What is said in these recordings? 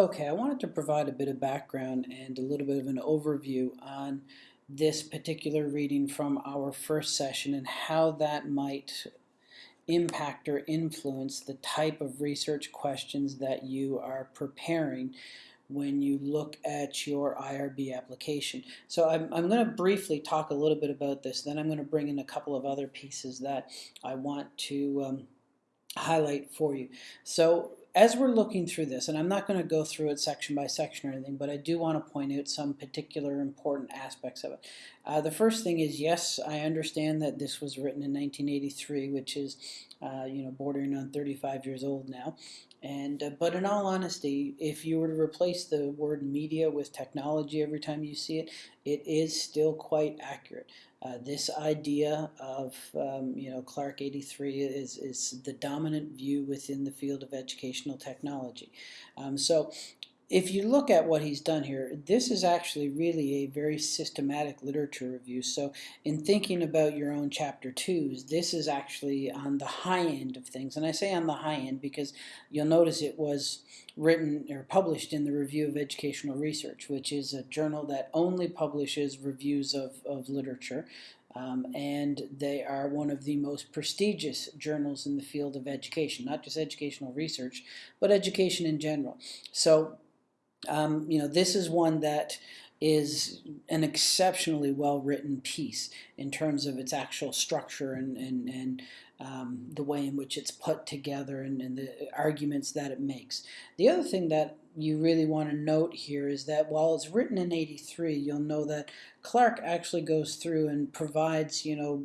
Okay, I wanted to provide a bit of background and a little bit of an overview on this particular reading from our first session and how that might impact or influence the type of research questions that you are preparing when you look at your IRB application. So I'm, I'm going to briefly talk a little bit about this, then I'm going to bring in a couple of other pieces that I want to um, highlight for you. So as we're looking through this, and I'm not going to go through it section by section or anything, but I do want to point out some particular important aspects of it. Uh, the first thing is, yes, I understand that this was written in 1983, which is, uh, you know, bordering on 35 years old now. And uh, but in all honesty, if you were to replace the word media with technology every time you see it, it is still quite accurate. Uh, this idea of um, you know Clark 83 is, is the dominant view within the field of educational technology. Um, so if you look at what he's done here, this is actually really a very systematic literature review. So in thinking about your own chapter twos, this is actually on the high end of things. And I say on the high end because you'll notice it was written or published in the Review of Educational Research, which is a journal that only publishes reviews of, of literature. Um, and they are one of the most prestigious journals in the field of education, not just educational research, but education in general. So um, you know, this is one that is an exceptionally well written piece in terms of its actual structure and, and, and um, the way in which it's put together and, and, the arguments that it makes. The other thing that you really want to note here is that while it's written in 83, you'll know that Clark actually goes through and provides, you know,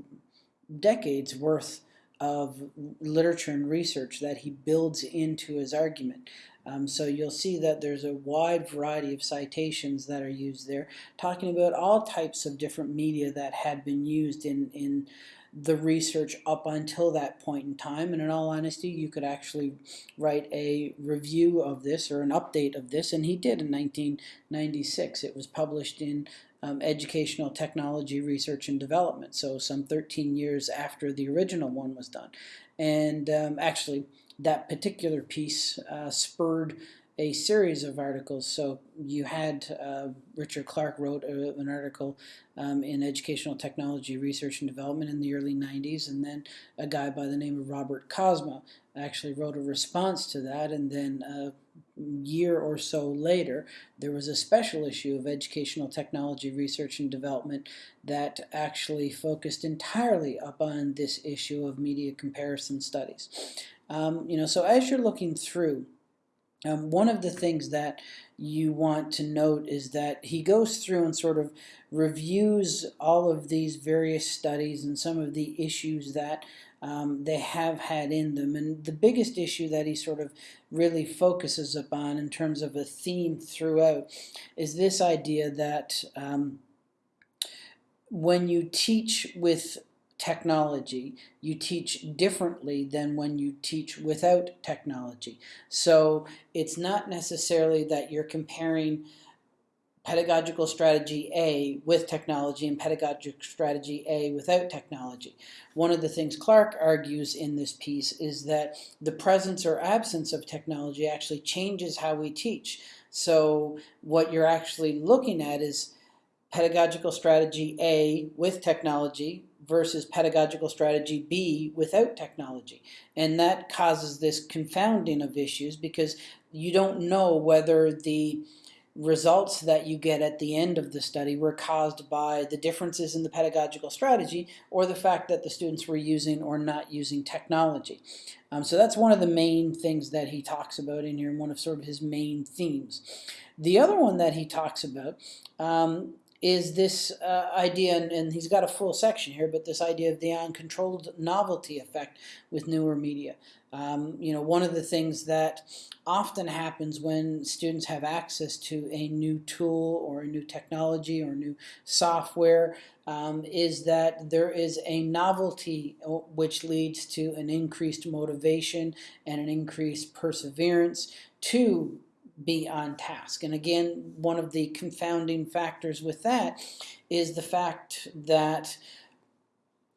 decades worth of literature and research that he builds into his argument. Um, so you'll see that there's a wide variety of citations that are used there, talking about all types of different media that had been used in, in the research up until that point in time. And in all honesty, you could actually write a review of this or an update of this, and he did in 1996. It was published in um, Educational Technology Research and Development, so some 13 years after the original one was done. And um, actually, that particular piece uh, spurred a series of articles. So you had uh, Richard Clark wrote a, an article um, in Educational Technology Research and Development in the early 90s, and then a guy by the name of Robert Kozma actually wrote a response to that, and then a year or so later, there was a special issue of Educational Technology Research and Development that actually focused entirely upon this issue of media comparison studies. Um, you know, so as you're looking through, um, one of the things that you want to note is that he goes through and sort of reviews all of these various studies and some of the issues that um, they have had in them. And the biggest issue that he sort of really focuses upon in terms of a theme throughout is this idea that um, when you teach with technology, you teach differently than when you teach without technology. So it's not necessarily that you're comparing pedagogical strategy A with technology and pedagogic strategy A without technology. One of the things Clark argues in this piece is that the presence or absence of technology actually changes how we teach. So what you're actually looking at is pedagogical strategy A with technology versus pedagogical strategy B without technology. And that causes this confounding of issues because you don't know whether the results that you get at the end of the study were caused by the differences in the pedagogical strategy or the fact that the students were using or not using technology. Um, so that's one of the main things that he talks about in here one of sort of his main themes. The other one that he talks about um, is this uh, idea, and, and, he's got a full section here, but this idea of the uncontrolled novelty effect with newer media. Um, you know, one of the things that often happens when students have access to a new tool or a new technology or new software um, is that there is a novelty uh, which leads to an increased motivation and an increased perseverance to be on task. And again, one of the confounding factors with that is the fact that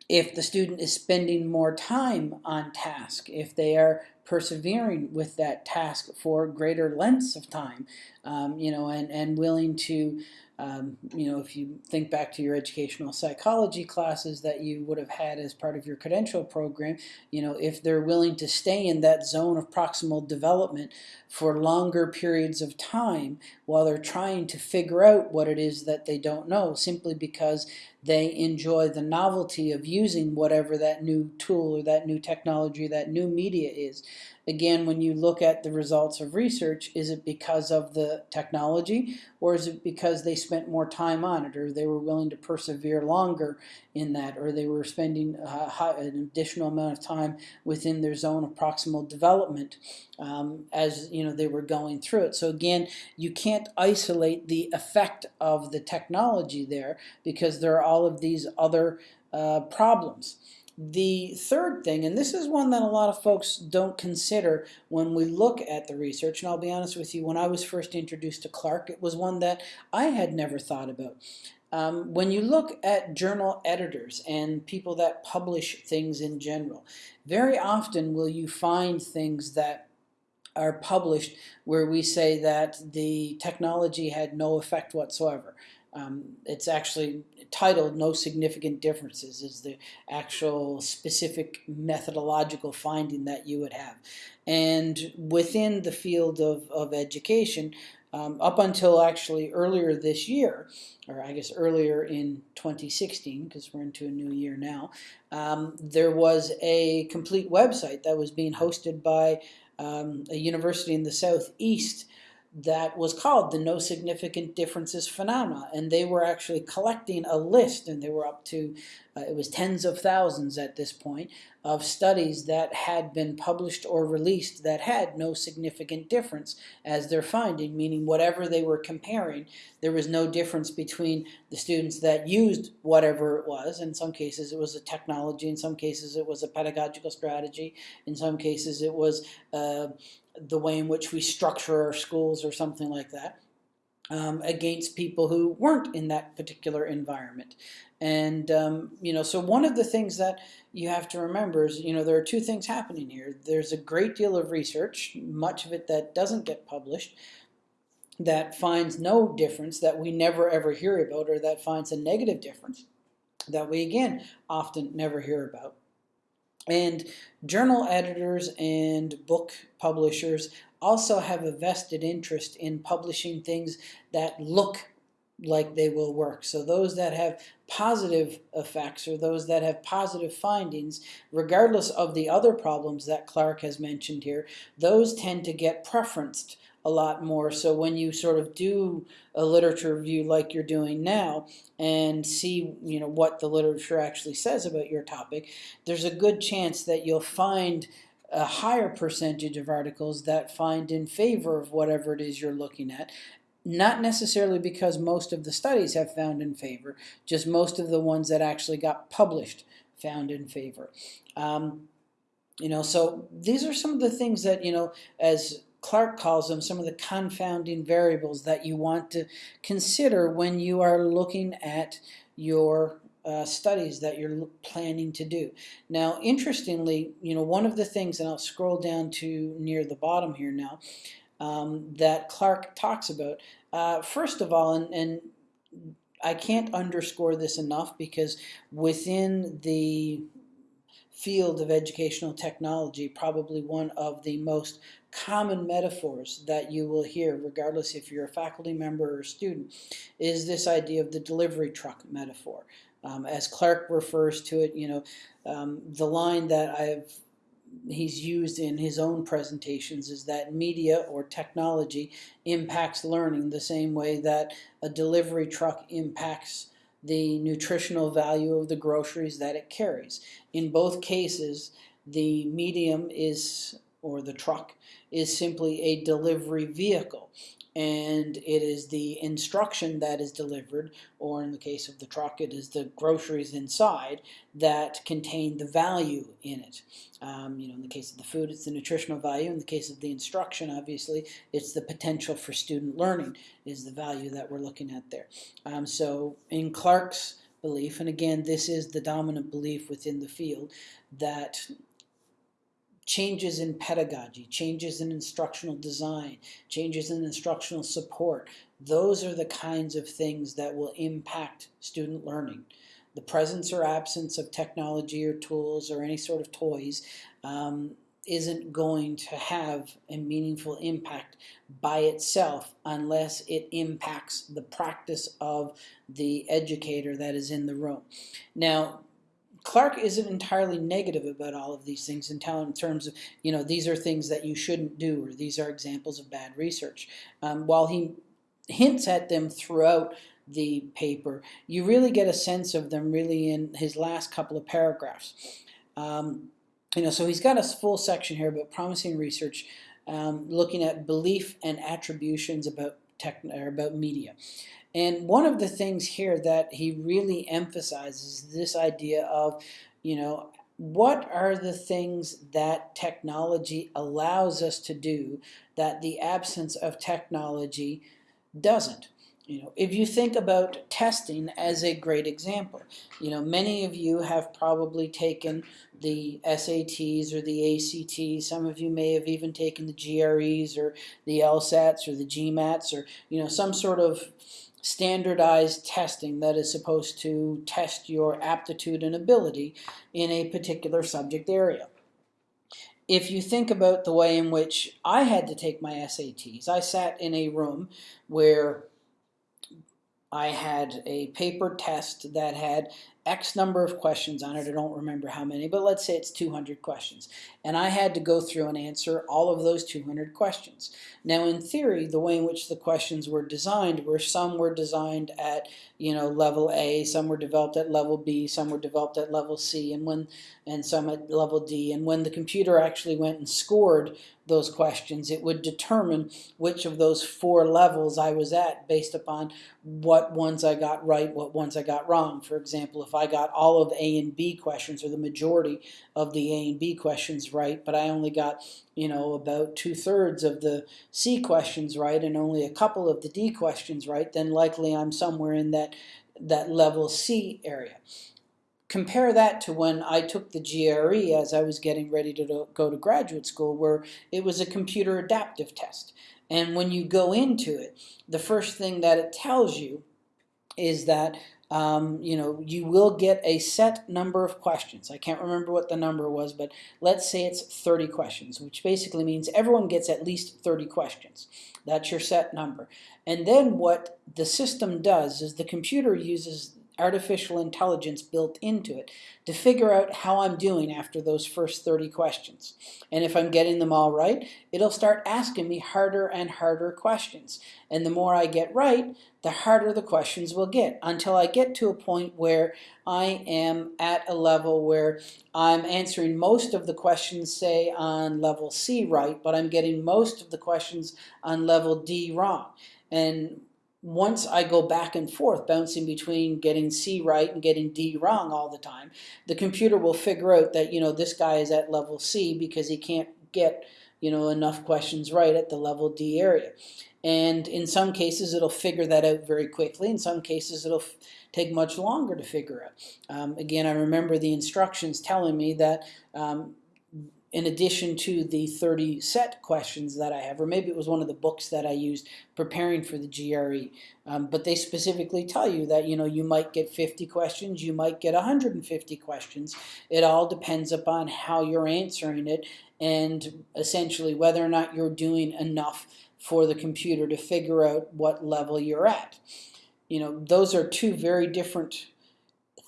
if the student is spending more time on task, if they are persevering with that task for greater lengths of time, um, you know, and, and willing to um, you know, if you think back to your educational psychology classes that you would have had as part of your credential program, you know, if they're willing to stay in that zone of proximal development for longer periods of time while they're trying to figure out what it is that they don't know, simply because they enjoy the novelty of using whatever that new tool or that new technology, that new media is. Again, when you look at the results of research, is it because of the technology or is it because they spent more time on it or they were willing to persevere longer in that or they were spending uh, an additional amount of time within their zone of proximal development um, as you know they were going through it. So again, you can't isolate the effect of the technology there because there are all of these other uh, problems. The third thing, and this is one that a lot of folks don't consider when we look at the research, and I'll be honest with you, when I was first introduced to Clark, it was one that I had never thought about. Um, when you look at journal editors and people that publish things in general, very often will you find things that are published where we say that the technology had no effect whatsoever. Um, it's actually titled No Significant Differences is the actual specific methodological finding that you would have. And within the field of, of education, um, up until actually earlier this year, or I guess earlier in 2016, because we're into a new year now, um, there was a complete website that was being hosted by um, a university in the southeast that was called the No Significant Differences Phenomena. And they were actually collecting a list, and they were up to, uh, it was tens of thousands at this point, of studies that had been published or released that had no significant difference as their finding, meaning whatever they were comparing, there was no difference between the students that used whatever it was. In some cases it was a technology, in some cases it was a pedagogical strategy, in some cases it was uh, the way in which we structure our schools or something like that. Um, against people who weren't in that particular environment. And, um, you know, so one of the things that you have to remember is, you know, there are two things happening here. There's a great deal of research, much of it that doesn't get published, that finds no difference, that we never ever hear about, or that finds a negative difference that we, again, often never hear about. And journal editors and book publishers also have a vested interest in publishing things that look like they will work. So those that have positive effects or those that have positive findings, regardless of the other problems that Clark has mentioned here, those tend to get preferenced a lot more. So when you sort of do a literature review like you're doing now and see you know what the literature actually says about your topic, there's a good chance that you'll find a higher percentage of articles that find in favor of whatever it is you're looking at. Not necessarily because most of the studies have found in favor, just most of the ones that actually got published found in favor. Um, you know, so these are some of the things that, you know, as Clark calls them some of the confounding variables that you want to consider when you are looking at your uh, studies that you're planning to do. Now, interestingly, you know, one of the things, and I'll scroll down to near the bottom here now, um, that Clark talks about, uh, first of all, and, and I can't underscore this enough because within the field of educational technology, probably one of the most common metaphors that you will hear, regardless if you're a faculty member or student, is this idea of the delivery truck metaphor. Um, as Clark refers to it, you know, um, the line that I've he's used in his own presentations is that media or technology impacts learning the same way that a delivery truck impacts the nutritional value of the groceries that it carries. In both cases, the medium is, or the truck, is simply a delivery vehicle and it is the instruction that is delivered, or in the case of the truck, it is the groceries inside that contain the value in it. Um, you know, in the case of the food, it's the nutritional value. In the case of the instruction, obviously, it's the potential for student learning is the value that we're looking at there. Um, so in Clark's belief, and again, this is the dominant belief within the field, that changes in pedagogy, changes in instructional design, changes in instructional support. Those are the kinds of things that will impact student learning. The presence or absence of technology or tools or any sort of toys um, isn't going to have a meaningful impact by itself unless it impacts the practice of the educator that is in the room. Now, Clark isn't entirely negative about all of these things in terms of, you know, these are things that you shouldn't do or these are examples of bad research. Um, while he hints at them throughout the paper, you really get a sense of them really in his last couple of paragraphs. Um, you know, so he's got a full section here about promising research, um, looking at belief and attributions about tech or about media. And one of the things here that he really emphasizes this idea of, you know, what are the things that technology allows us to do that the absence of technology doesn't? You know, if you think about testing as a great example, you know, many of you have probably taken the SATs or the ACTs. Some of you may have even taken the GREs or the LSATs or the GMATs or, you know, some sort of standardized testing that is supposed to test your aptitude and ability in a particular subject area. If you think about the way in which I had to take my SATs, I sat in a room where I had a paper test that had X number of questions on it. I don't remember how many, but let's say it's 200 questions. And I had to go through and answer all of those 200 questions. Now, in theory, the way in which the questions were designed were some were designed at, you know, level A, some were developed at level B, some were developed at level C, and when and some at level D. And when the computer actually went and scored those questions, it would determine which of those four levels I was at based upon what ones I got right, what ones I got wrong. For example, if I got all of A and B questions or the majority of the A and B questions right, but I only got, you know, about two thirds of the C questions right and only a couple of the D questions right, then likely I'm somewhere in that, that level C area. Compare that to when I took the GRE as I was getting ready to go to graduate school where it was a computer adaptive test. And when you go into it, the first thing that it tells you is that um, you know, you will get a set number of questions. I can't remember what the number was, but let's say it's 30 questions, which basically means everyone gets at least 30 questions. That's your set number. And then what the system does is the computer uses artificial intelligence built into it to figure out how I'm doing after those first 30 questions. And if I'm getting them all right, it'll start asking me harder and harder questions. And the more I get right, the harder the questions will get until I get to a point where I am at a level where I'm answering most of the questions, say, on level C right, but I'm getting most of the questions on level D wrong. And once I go back and forth, bouncing between getting C right and getting D wrong all the time, the computer will figure out that, you know, this guy is at level C because he can't get, you know, enough questions right at the level D area. And in some cases, it'll figure that out very quickly. In some cases, it'll take much longer to figure out. Um, again, I remember the instructions telling me that um, in addition to the 30 set questions that I have, or maybe it was one of the books that I used preparing for the GRE, um, but they specifically tell you that, you know, you might get 50 questions, you might get 150 questions. It all depends upon how you're answering it and essentially whether or not you're doing enough for the computer to figure out what level you're at. You know, those are two very different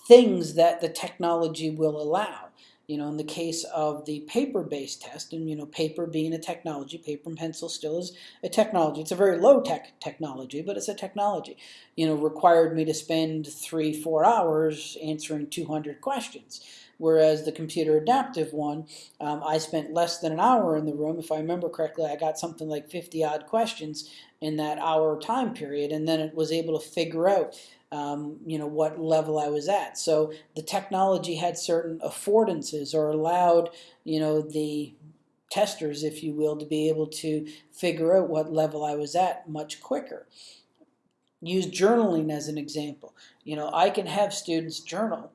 things that the technology will allow. You know, in the case of the paper-based test, and you know, paper being a technology, paper and pencil still is a technology. It's a very low-tech technology, but it's a technology. You know, required me to spend three, four hours answering 200 questions. Whereas the computer adaptive one, um, I spent less than an hour in the room. If I remember correctly, I got something like 50 odd questions in that hour time period, and then it was able to figure out um, you know, what level I was at. So the technology had certain affordances or allowed, you know, the testers, if you will, to be able to figure out what level I was at much quicker. Use journaling as an example. You know, I can have students journal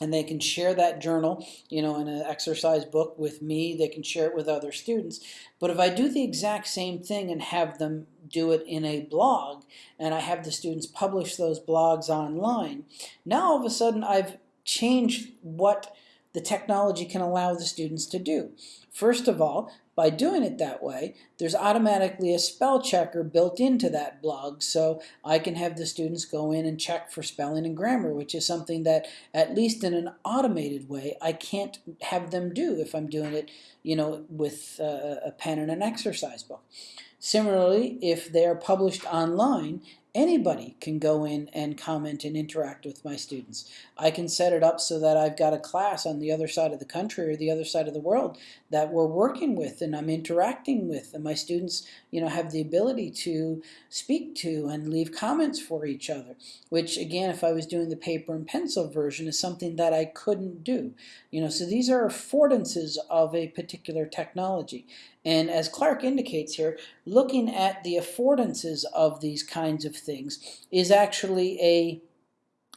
and they can share that journal, you know, in an exercise book with me. They can share it with other students. But if I do the exact same thing and have them do it in a blog, and I have the students publish those blogs online, now all of a sudden I've changed what the technology can allow the students to do. First of all, by doing it that way, there's automatically a spell checker built into that blog, so I can have the students go in and check for spelling and grammar, which is something that, at least in an automated way, I can't have them do if I'm doing it, you know, with a pen and an exercise book. Similarly, if they're published online, anybody can go in and comment and interact with my students. I can set it up so that I've got a class on the other side of the country or the other side of the world that we're working with and I'm interacting with and my students you know have the ability to speak to and leave comments for each other which again if I was doing the paper and pencil version is something that I couldn't do you know so these are affordances of a particular technology and as Clark indicates here, looking at the affordances of these kinds of things is actually a,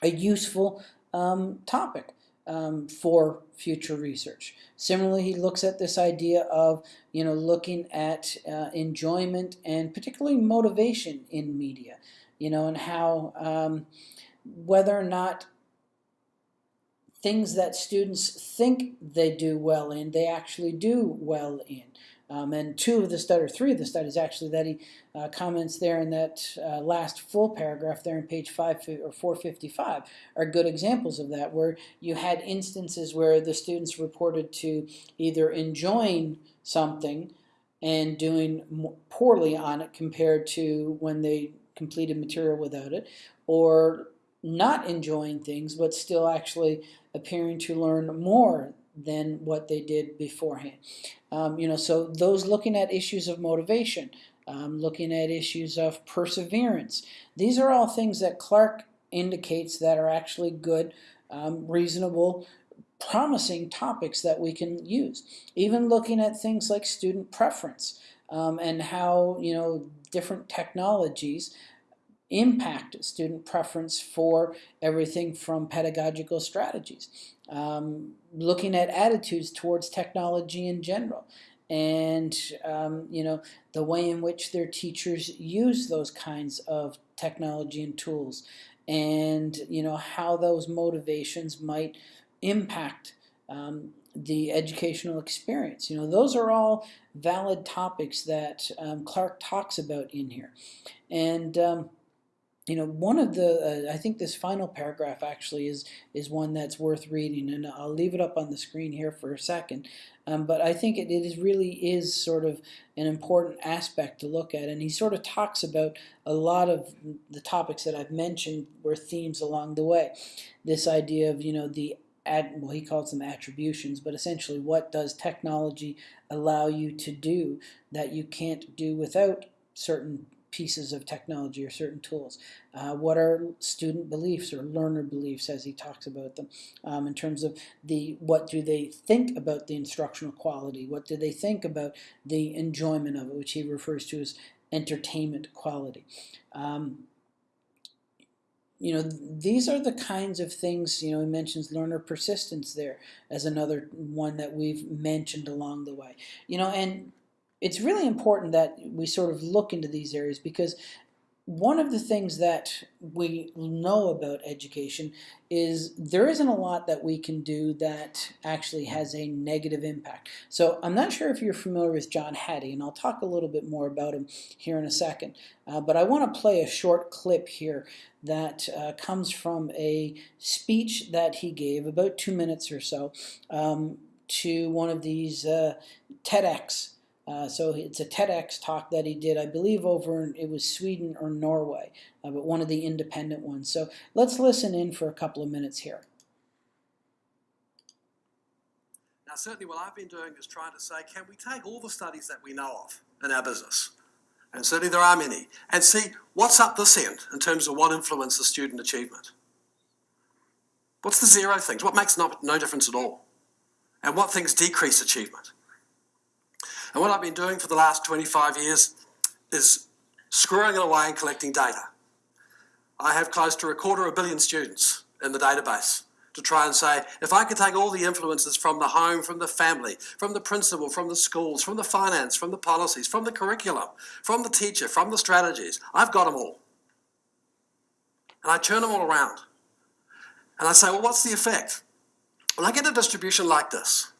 a useful um, topic um, for future research. Similarly, he looks at this idea of you know looking at uh, enjoyment and particularly motivation in media, you know, and how um, whether or not things that students think they do well in, they actually do well in. Um, and two of the studies, or three of the studies actually, that he uh, comments there in that uh, last full paragraph there in page 5 or 455 are good examples of that, where you had instances where the students reported to either enjoying something and doing poorly on it compared to when they completed material without it, or not enjoying things but still actually appearing to learn more than what they did beforehand. Um, you know, so those looking at issues of motivation, um, looking at issues of perseverance, these are all things that Clark indicates that are actually good, um, reasonable, promising topics that we can use. Even looking at things like student preference um, and how, you know, different technologies impact student preference for everything from pedagogical strategies. Um, looking at attitudes towards technology in general. And um, you know the way in which their teachers use those kinds of technology and tools. And you know how those motivations might impact um, the educational experience. You know those are all valid topics that um, Clark talks about in here. And um, you know, one of the, uh, I think this final paragraph actually is, is one that's worth reading, and I'll leave it up on the screen here for a second. Um, but I think it, it is really is sort of an important aspect to look at, and he sort of talks about a lot of the topics that I've mentioned were themes along the way. This idea of, you know, the Ad, well, he calls them attributions, but essentially what does technology allow you to do that you can't do without certain pieces of technology or certain tools. Uh, what are student beliefs or learner beliefs as he talks about them um, in terms of the what do they think about the instructional quality, what do they think about the enjoyment of it, which he refers to as entertainment quality. Um, you know, these are the kinds of things, you know, he mentions learner persistence there as another one that we've mentioned along the way. You know, and it's really important that we sort of look into these areas because one of the things that we know about education is there isn't a lot that we can do that actually has a negative impact. So I'm not sure if you're familiar with John Hattie, and I'll talk a little bit more about him here in a second. Uh, but I want to play a short clip here that uh, comes from a speech that he gave, about two minutes or so, um, to one of these uh, TEDx uh, so it's a TEDx talk that he did, I believe over in, it was Sweden or Norway, uh, but one of the independent ones. So let's listen in for a couple of minutes here. Now certainly what I've been doing is trying to say, can we take all the studies that we know of in our business, and certainly there are many, and see what's up this end in terms of what influences student achievement. What's the zero things? What makes no, no difference at all? And what things decrease achievement? And what I've been doing for the last 25 years is screwing it away and collecting data. I have close to a quarter of a billion students in the database to try and say, if I could take all the influences from the home, from the family, from the principal, from the schools, from the finance, from the policies, from the curriculum, from the teacher, from the strategies, I've got them all. And I turn them all around. And I say, well, what's the effect? Well, I get a distribution like this.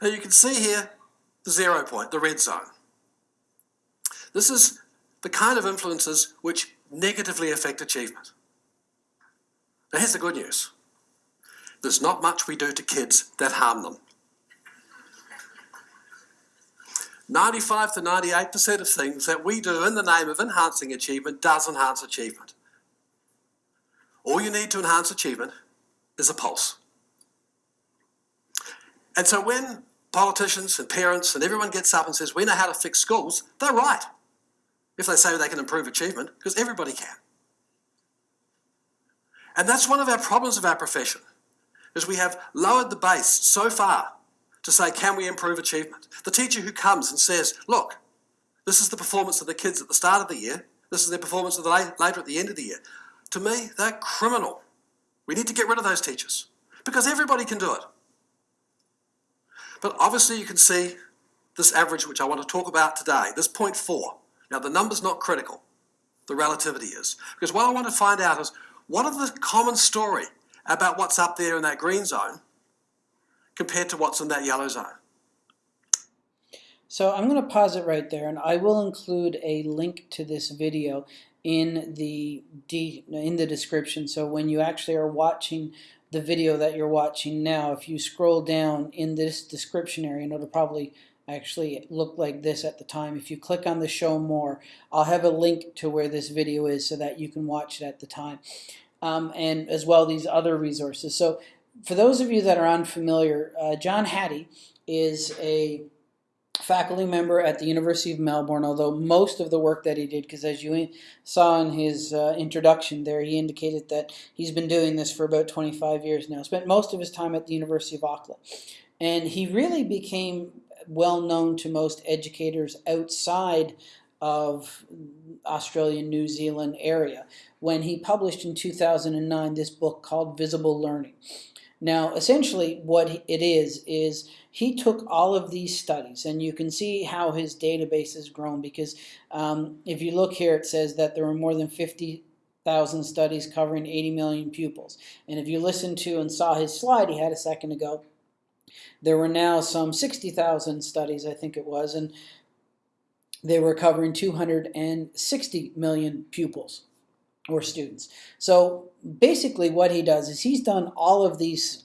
Now you can see here zero point, the red zone. This is the kind of influences which negatively affect achievement. Now here's the good news. There's not much we do to kids that harm them. 95 to 98% of things that we do in the name of enhancing achievement does enhance achievement. All you need to enhance achievement is a pulse. And so when politicians and parents and everyone gets up and says, we know how to fix schools, they're right. If they say they can improve achievement, because everybody can. And that's one of our problems of our profession, is we have lowered the base so far to say, can we improve achievement? The teacher who comes and says, look, this is the performance of the kids at the start of the year, this is their performance of the later at the end of the year. To me, they're criminal. We need to get rid of those teachers because everybody can do it. But obviously you can see this average which I want to talk about today, this 0.4. Now the number's not critical, the relativity is. Because what I want to find out is what are the common story about what's up there in that green zone compared to what's in that yellow zone? So I'm going to pause it right there and I will include a link to this video in the in the description so when you actually are watching the video that you're watching now if you scroll down in this description area and it'll probably actually look like this at the time if you click on the show more I'll have a link to where this video is so that you can watch it at the time um, and as well these other resources. So for those of you that are unfamiliar, uh, John Hattie is a faculty member at the University of Melbourne, although most of the work that he did, because as you saw in his uh, introduction there, he indicated that he's been doing this for about 25 years now, spent most of his time at the University of Auckland. And he really became well known to most educators outside of Australia, New Zealand area when he published in 2009 this book called Visible Learning. Now, essentially what it is, is he took all of these studies, and you can see how his database has grown because um, if you look here, it says that there were more than 50,000 studies covering 80 million pupils. And if you listened to and saw his slide he had a second ago, there were now some 60,000 studies, I think it was, and they were covering 260 million pupils or students. So basically what he does is he's done all of these,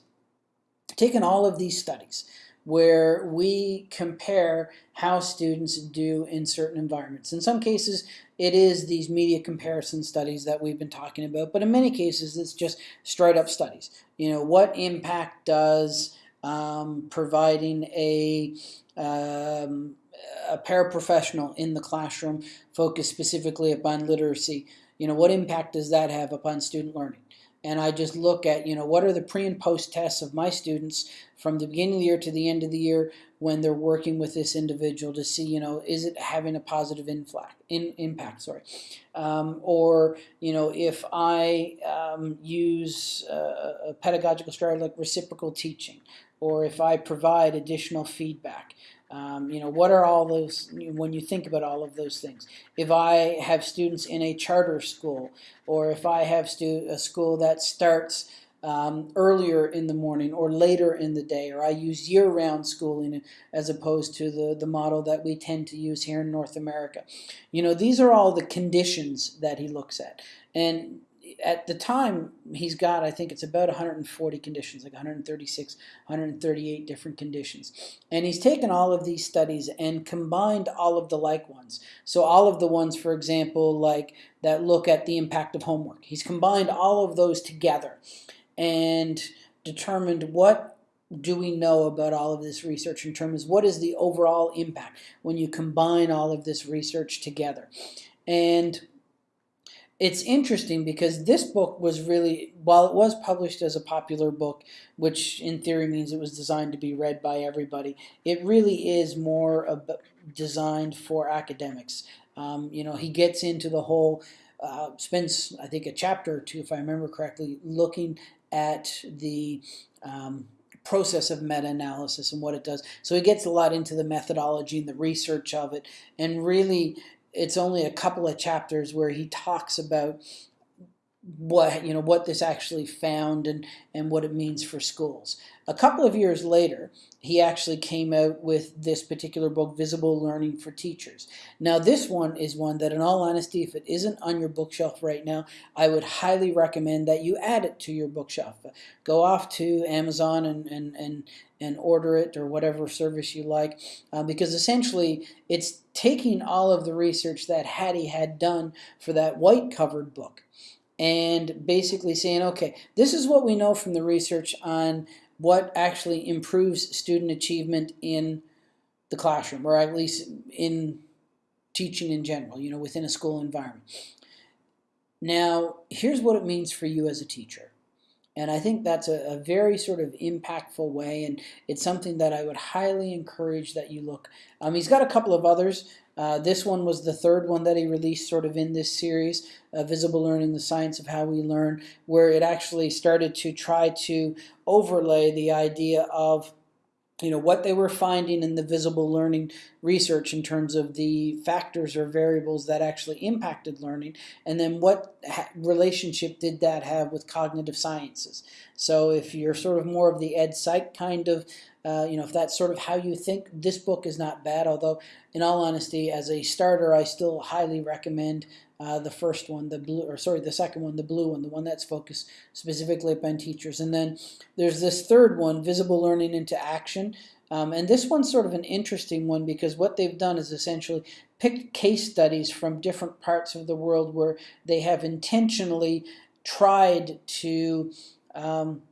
taken all of these studies where we compare how students do in certain environments. In some cases, it is these media comparison studies that we've been talking about, but in many cases, it's just straight up studies. You know, what impact does um, providing a um, a paraprofessional in the classroom focused specifically upon literacy, you know, what impact does that have upon student learning? And I just look at, you know, what are the pre and post tests of my students from the beginning of the year to the end of the year when they're working with this individual to see, you know, is it having a positive inflect, in, impact, sorry. Um, or, you know, if I um, use a pedagogical strategy like reciprocal teaching, or if I provide additional feedback, um, you know, what are all those, when you think about all of those things? If I have students in a charter school, or if I have a school that starts um, earlier in the morning or later in the day, or I use year-round schooling as opposed to the, the model that we tend to use here in North America. You know, these are all the conditions that he looks at. And at the time, he's got, I think it's about 140 conditions, like 136, 138 different conditions. And he's taken all of these studies and combined all of the like ones. So all of the ones, for example, like that look at the impact of homework. He's combined all of those together and determined what do we know about all of this research in terms of what is the overall impact when you combine all of this research together. And it's interesting because this book was really, while it was published as a popular book, which in theory means it was designed to be read by everybody, it really is more designed for academics. Um, you know, he gets into the whole, uh, spends, I think, a chapter or two, if I remember correctly, looking at the um, process of meta-analysis and what it does. So he gets a lot into the methodology and the research of it, and really, it's only a couple of chapters where he talks about what you know what this actually found and and what it means for schools. A couple of years later, he actually came out with this particular book, Visible Learning for Teachers. Now, this one is one that, in all honesty, if it isn't on your bookshelf right now, I would highly recommend that you add it to your bookshelf. Go off to Amazon and and and and order it or whatever service you like, uh, because essentially it's taking all of the research that Hattie had done for that white covered book and basically saying, okay, this is what we know from the research on what actually improves student achievement in the classroom, or at least in teaching in general, you know, within a school environment. Now, here's what it means for you as a teacher. And I think that's a, a, very sort of impactful way, and it's something that I would highly encourage that you look. Um, he's got a couple of others. Uh, this one was the third one that he released sort of in this series, uh, Visible Learning, the Science of How We Learn, where it actually started to try to overlay the idea of you know what they were finding in the visible learning research in terms of the factors or variables that actually impacted learning and then what relationship did that have with cognitive sciences. So if you're sort of more of the ed psych kind of uh, you know, if that's sort of how you think, this book is not bad. Although, in all honesty, as a starter, I still highly recommend uh, the first one, the blue, or sorry, the second one, the blue one, the one that's focused specifically upon teachers. And then there's this third one, Visible Learning into Action. Um, and this one's sort of an interesting one because what they've done is essentially picked case studies from different parts of the world where they have intentionally tried to um,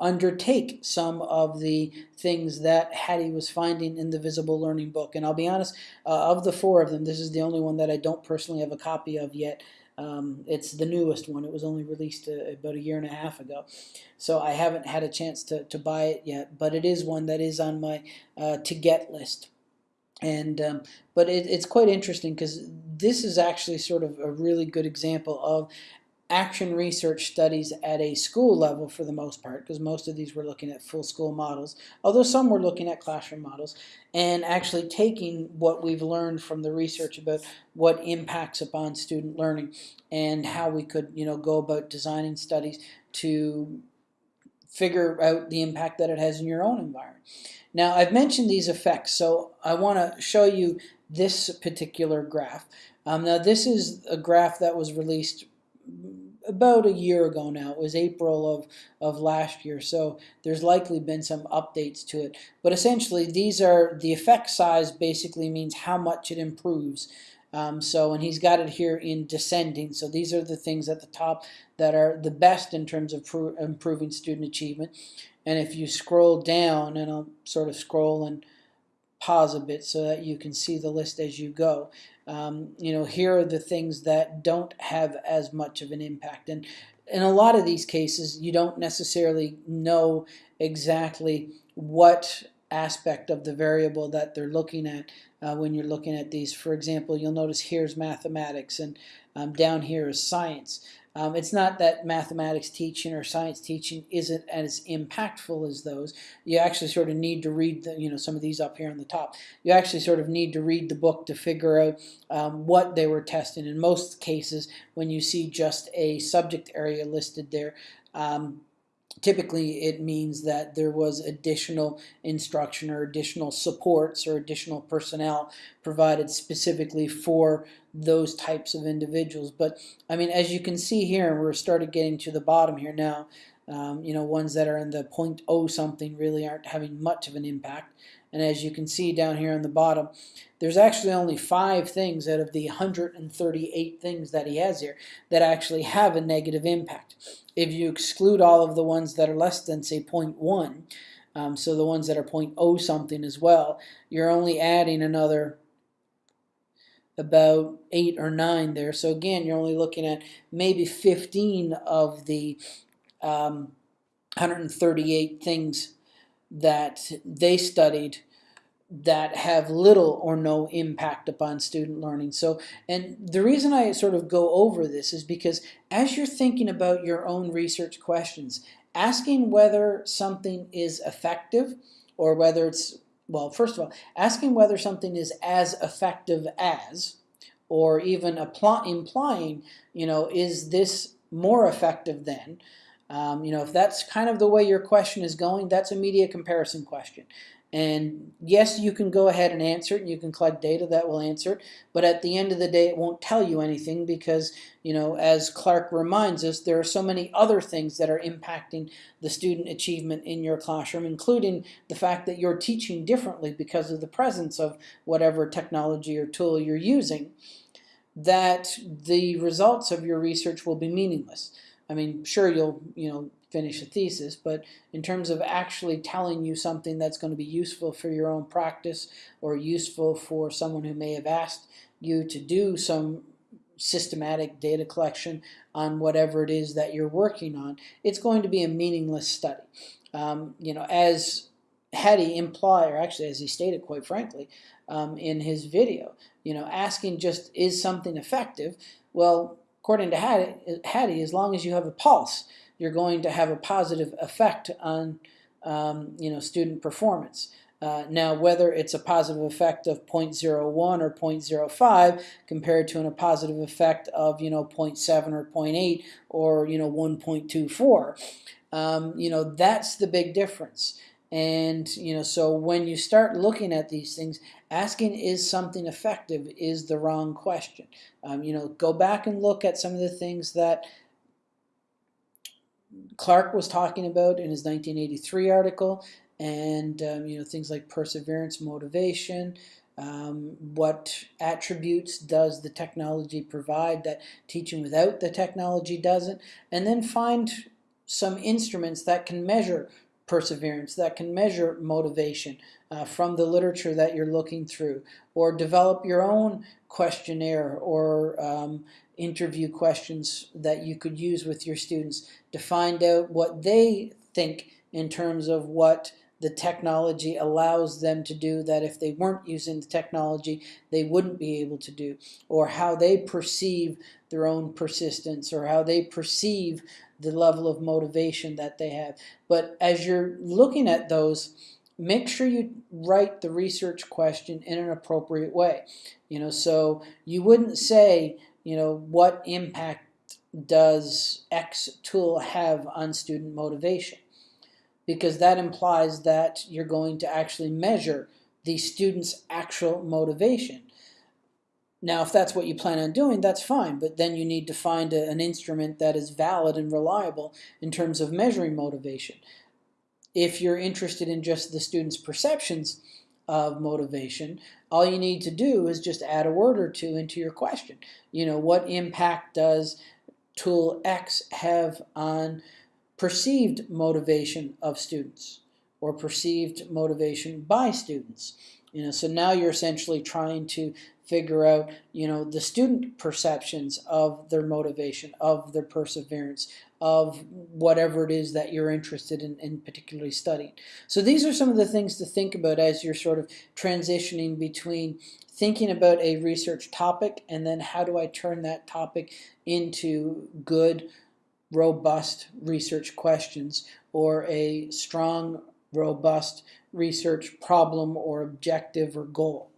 undertake some of the things that Hattie was finding in the Visible Learning book. And I'll be honest, uh, of the four of them, this is the only one that I don't personally have a copy of yet. Um, it's the newest one. It was only released uh, about a year and a half ago. So I haven't had a chance to, to buy it yet, but it is one that is on my uh, to get list. And um, but it, it's quite interesting because this is actually sort of a really good example of action research studies at a school level for the most part, because most of these were looking at full school models, although some were looking at classroom models, and actually taking what we've learned from the research about what impacts upon student learning and how we could you know, go about designing studies to figure out the impact that it has in your own environment. Now, I've mentioned these effects, so I want to show you this particular graph. Um, now, this is a graph that was released about a year ago now. It was April of, of last year, so there's likely been some updates to it. But essentially, these are the effect size basically means how much it improves. Um, so, and he's got it here in descending. So these are the things at the top that are the best in terms of improving student achievement. And if you scroll down, and I'll sort of scroll and pause a bit so that you can see the list as you go. Um, you know, here are the things that don't have as much of an impact. And in a lot of these cases, you don't necessarily know exactly what aspect of the variable that they're looking at uh, when you're looking at these. For example, you'll notice here's mathematics and um, down here is science. Um, it's not that mathematics teaching or science teaching isn't as impactful as those. You actually sort of need to read the, you know, some of these up here on the top. You actually sort of need to read the book to figure out um, what they were testing. In most cases, when you see just a subject area listed there, um, typically it means that there was additional instruction or additional supports or additional personnel provided specifically for those types of individuals. But I mean, as you can see here, we're started getting to the bottom here now. Um, you know, ones that are in the 0.0 something really aren't having much of an impact. And as you can see down here on the bottom, there's actually only five things out of the 138 things that he has here that actually have a negative impact. If you exclude all of the ones that are less than, say, 0.1, um, so the ones that are 0.0 something as well, you're only adding another about eight or nine there. So again, you're only looking at maybe 15 of the um, 138 things that they studied that have little or no impact upon student learning. So, and the reason I sort of go over this is because as you're thinking about your own research questions, asking whether something is effective or whether it's, well, first of all, asking whether something is as effective as, or even implying, you know, is this more effective than, um, you know, if that's kind of the way your question is going, that's a media comparison question. And yes, you can go ahead and answer it, and you can collect data that will answer it, but at the end of the day, it won't tell you anything because, you know, as Clark reminds us, there are so many other things that are impacting the student achievement in your classroom, including the fact that you're teaching differently because of the presence of whatever technology or tool you're using, that the results of your research will be meaningless. I mean, sure, you'll, you know, finish a thesis, but in terms of actually telling you something that's going to be useful for your own practice or useful for someone who may have asked you to do some systematic data collection on whatever it is that you're working on, it's going to be a meaningless study. Um, you know, as Hattie implied, or actually as he stated quite frankly, um, in his video, you know, asking just is something effective? Well, according to Hattie, as long as you have a pulse, you're going to have a positive effect on um, you know student performance. Uh, now, whether it's a positive effect of 0.01 or 0.05 compared to an, a positive effect of you know 0.7 or 0.8 or you know 1.24, um, you know that's the big difference. And you know, so when you start looking at these things, asking is something effective is the wrong question. Um, you know, go back and look at some of the things that Clark was talking about in his 1983 article, and um, you know things like perseverance, motivation. Um, what attributes does the technology provide that teaching without the technology doesn't? And then find some instruments that can measure perseverance, that can measure motivation uh, from the literature that you're looking through, or develop your own questionnaire or um, interview questions that you could use with your students to find out what they think in terms of what the technology allows them to do that. If they weren't using the technology they wouldn't be able to do. Or how they perceive their own persistence or how they perceive the level of motivation that they have. But as you're looking at those make sure you write the research question in an appropriate way. You know so you wouldn't say you know, what impact does X tool have on student motivation? Because that implies that you're going to actually measure the student's actual motivation. Now, if that's what you plan on doing, that's fine, but then you need to find a, an instrument that is valid and reliable in terms of measuring motivation. If you're interested in just the student's perceptions, of motivation, all you need to do is just add a word or two into your question. You know, what impact does tool X have on perceived motivation of students or perceived motivation by students? You know, so now you're essentially trying to figure out, you know, the student perceptions of their motivation, of their perseverance, of whatever it is that you're interested in, in particularly studying. So these are some of the things to think about as you're sort of transitioning between thinking about a research topic and then how do I turn that topic into good, robust research questions or a strong, robust research problem or objective or goal.